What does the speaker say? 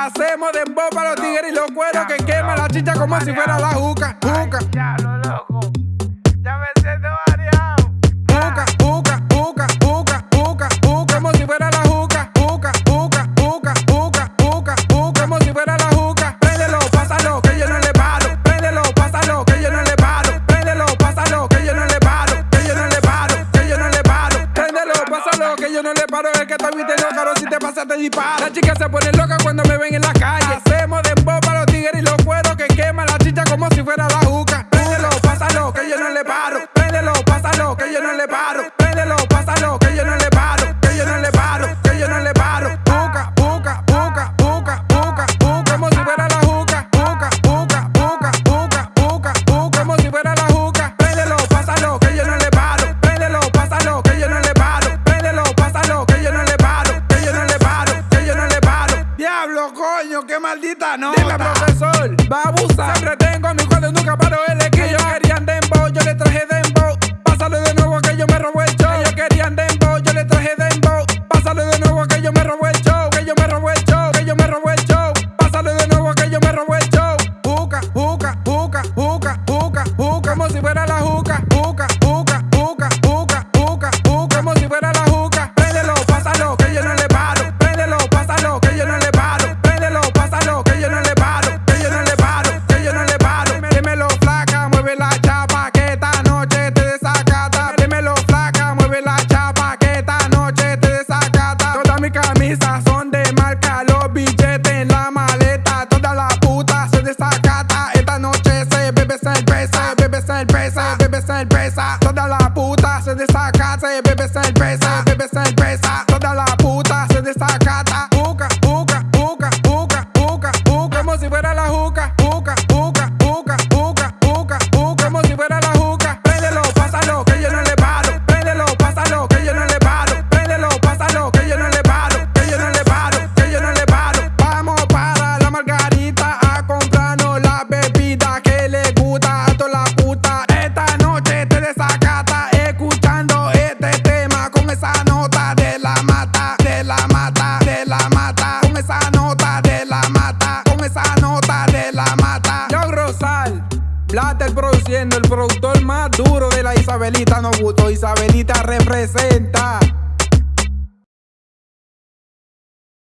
Hacemos dembow para los tigres y los cueros que quema la chicha como si fuera la juca. Juca. Yo no le paro. Es que estoy vistiendo caro, si te pasa te disparo. Las chicas se ponen locas cuando me ven en la calle. Hacemos dembow para los tigres y los cueros que quema la chicha como si fuera la juca. Qué maldita nota. Dime, profesor, va a abusar. Siempre tengo mi cuadro, nunca paro el equipo. Ellos querían dembow, yo le traje dembow. Pásalo de nuevo que yo me robé el show. Ellos querían dembow, yo le traje dembow. Pásalo de nuevo que yo me robé el show. Que yo me robé el show, que yo me robé el show. Pásalo de nuevo que yo me robé el show. Juca, juca, juca, juca, juca, juca, como si fuera la juca, juca, mis camisas son de marca, los billetes en la maleta. Toda la puta se desacata. Esta noche se bebe cerveza, bebe cerveza, bebe cerveza. Toda la puta se desacata, se bebe cerveza, bebe cerveza. Toda la puta se desacata. Blatter produciendo, el productor más duro de la Isabelita no gustó. Isabelita representa.